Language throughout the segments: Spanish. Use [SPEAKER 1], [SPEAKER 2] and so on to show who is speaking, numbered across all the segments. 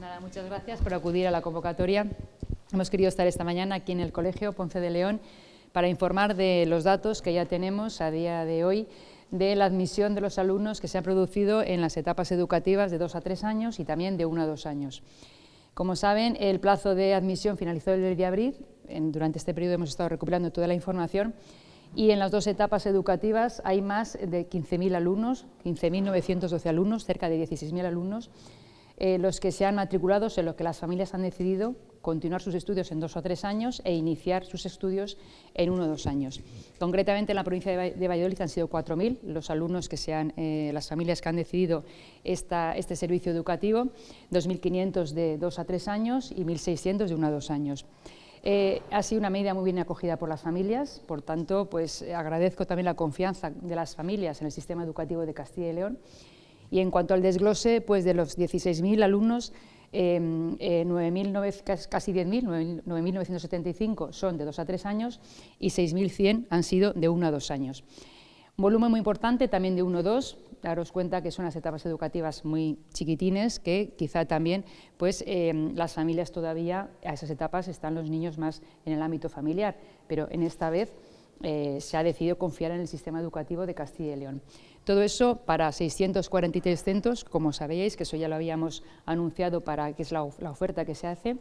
[SPEAKER 1] Nada, muchas gracias por acudir a la convocatoria. Hemos querido estar esta mañana aquí en el Colegio Ponce de León para informar de los datos que ya tenemos a día de hoy de la admisión de los alumnos que se ha producido en las etapas educativas de dos a tres años y también de uno a dos años. Como saben, el plazo de admisión finalizó el de abril, durante este periodo hemos estado recuperando toda la información y en las dos etapas educativas hay más de 15.000 alumnos, 15.912 alumnos, cerca de 16.000 alumnos, eh, los que se han matriculado, en los que las familias han decidido continuar sus estudios en dos o tres años e iniciar sus estudios en uno o dos años. Concretamente en la provincia de Valladolid han sido 4.000 los alumnos que sean, eh, las familias que han decidido este servicio educativo, 2.500 de dos a tres años y 1.600 de uno a dos años. Eh, ha sido una medida muy bien acogida por las familias, por tanto, pues agradezco también la confianza de las familias en el sistema educativo de Castilla y León. Y en cuanto al desglose, pues de los 16.000 alumnos, Em, eh, casi 10.000, 9.975 son de 2 a 3 años y 6.100 han sido de 1 a 2 años. Un volumen muy importante también de 1 a 2, daros cuenta que son las etapas educativas muy chiquitines, que quizá también pues, em, las familias todavía a esas etapas están los niños más en el ámbito familiar, pero en esta vez eh, se ha decidido confiar en el sistema educativo de Castilla y León. Todo eso para 643 centros, como sabéis, que eso ya lo habíamos anunciado para que es la, oferta que se hace,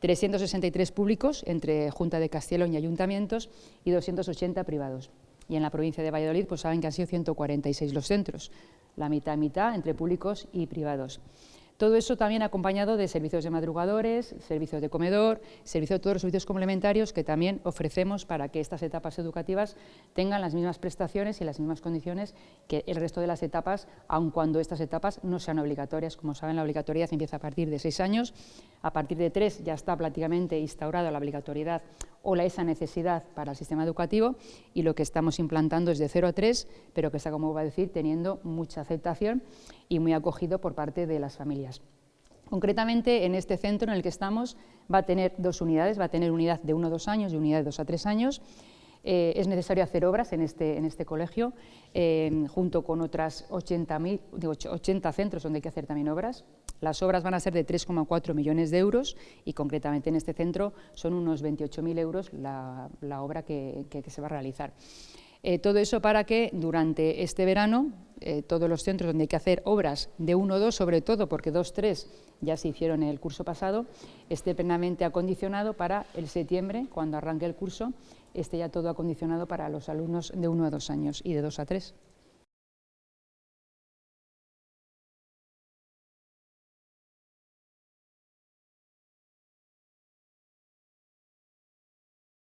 [SPEAKER 1] 363 públicos entre Junta de Castilla y León y ayuntamientos y 280 privados. Y en la provincia de Valladolid pues saben que han sido 146 los centros, la mitad mitad entre públicos y privados. Todo eso también acompañado de servicios de madrugadores, servicios de comedor, servicios de todos los servicios complementarios que también ofrecemos para que estas etapas educativas tengan las mismas prestaciones y las mismas condiciones que el resto de las etapas, aun cuando estas etapas no sean obligatorias. Como saben, la obligatoriedad empieza a partir de seis años, a partir de tres ya está prácticamente instaurada la obligatoriedad o la, esa necesidad para el sistema educativo y lo que estamos implantando es de 0 a 3, pero que está, como va a decir, teniendo mucha aceptación y muy acogido por parte de las familias. Concretamente, en este centro en el que estamos va a tener dos unidades, va a tener unidad de 1 a 2 años y unidad de 2 a 3 años. Eh, es necesario hacer obras en este, en este colegio, junto con otras 80, 80 centros donde hay que hacer también obras. Las obras van a ser de 3,4 millones de euros y concretamente en este centro son unos 28.000 euros la, obra que, se va a realizar. Eh, todo eso para que durante este verano eh, todos los centros donde hay que hacer obras de 1 o 2, sobre todo porque 2 3 ya se hicieron en el curso pasado, esté plenamente acondicionado para el septiembre, cuando arranque el curso, esté ya todo acondicionado para los alumnos de 1 a 2 años y de 2 a 3.